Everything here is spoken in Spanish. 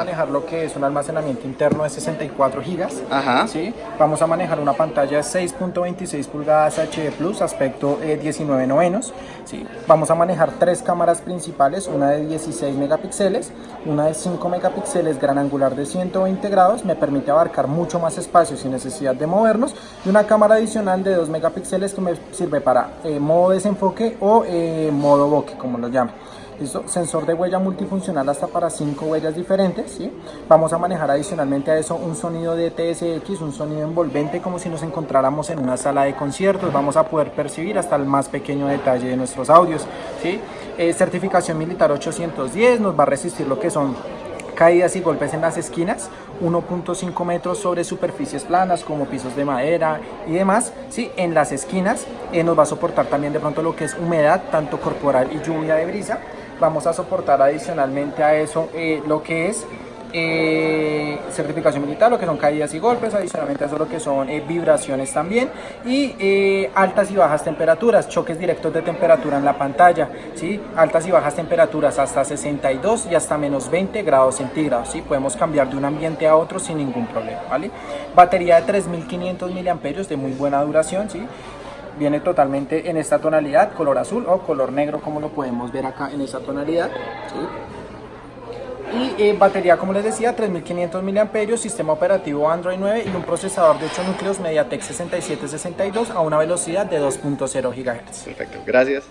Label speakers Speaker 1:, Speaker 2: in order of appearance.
Speaker 1: manejar lo que es un almacenamiento interno de 64 gigas.
Speaker 2: Ajá.
Speaker 1: ¿sí? Vamos a manejar una pantalla de 6.26 pulgadas HD Plus, aspecto eh, 19 novenos. ¿sí? Vamos a manejar tres cámaras principales, una de 16 megapíxeles, una de 5 megapíxeles gran angular de 120 grados, me permite abarcar mucho más espacio sin necesidad de movernos, y una cámara adicional de 2 megapíxeles que me sirve para eh, modo desenfoque o eh, modo bokeh, como lo llaman. Sensor de huella multifuncional hasta para 5 huellas diferentes. ¿sí? Vamos a manejar adicionalmente a eso un sonido de TSX, un sonido envolvente como si nos encontráramos en una sala de conciertos. Vamos a poder percibir hasta el más pequeño detalle de nuestros audios. ¿sí? Eh, certificación militar 810 nos va a resistir lo que son caídas y golpes en las esquinas, 1.5 metros sobre superficies planas como pisos de madera y demás, ¿sí? en las esquinas eh, nos va a soportar también de pronto lo que es humedad, tanto corporal y lluvia de brisa, vamos a soportar adicionalmente a eso eh, lo que es eh, certificación militar, lo que son caídas y golpes, adicionalmente a eso lo que son eh, vibraciones también y eh, altas y bajas temperaturas, choques directos de temperatura en la pantalla, ¿sí? altas y bajas temperaturas hasta 62 y hasta menos 20 grados centígrados, ¿sí? podemos cambiar de un ambiente a otro sin ningún problema. ¿vale? Batería de 3500 miliamperios de muy buena duración, ¿sí? viene totalmente en esta tonalidad, color azul o color negro como lo podemos ver acá en esta tonalidad. ¿sí? Y eh, batería, como les decía, 3500 mAh, sistema operativo Android 9 y un procesador de 8 núcleos MediaTek 6762 a una velocidad de 2.0 GHz.
Speaker 2: Perfecto, gracias.